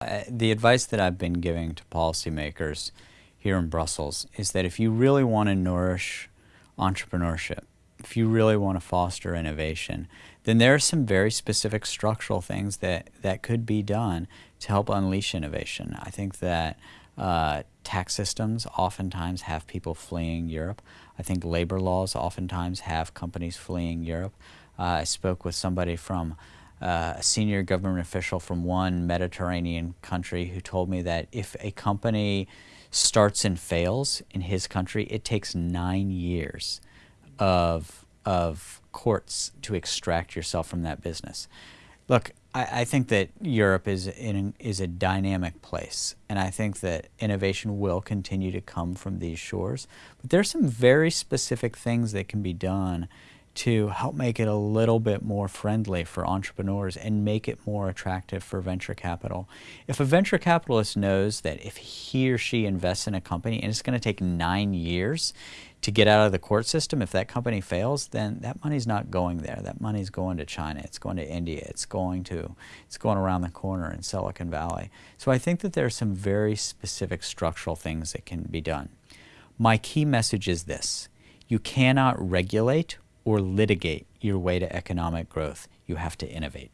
Uh, the advice that I've been giving to policymakers here in Brussels is that if you really want to nourish entrepreneurship, if you really want to foster innovation, then there are some very specific structural things that, that could be done to help unleash innovation. I think that uh, tax systems oftentimes have people fleeing Europe. I think labor laws oftentimes have companies fleeing Europe. Uh, I spoke with somebody from uh, a senior government official from one Mediterranean country who told me that if a company starts and fails in his country, it takes nine years of, of courts to extract yourself from that business. Look, I, I think that Europe is, in, is a dynamic place, and I think that innovation will continue to come from these shores. But there are some very specific things that can be done to help make it a little bit more friendly for entrepreneurs and make it more attractive for venture capital. If a venture capitalist knows that if he or she invests in a company and it's going to take nine years to get out of the court system, if that company fails, then that money's not going there. That money's going to China, it's going to India, it's going to, it's going around the corner in Silicon Valley. So I think that there are some very specific structural things that can be done. My key message is this. You cannot regulate or litigate your way to economic growth. You have to innovate.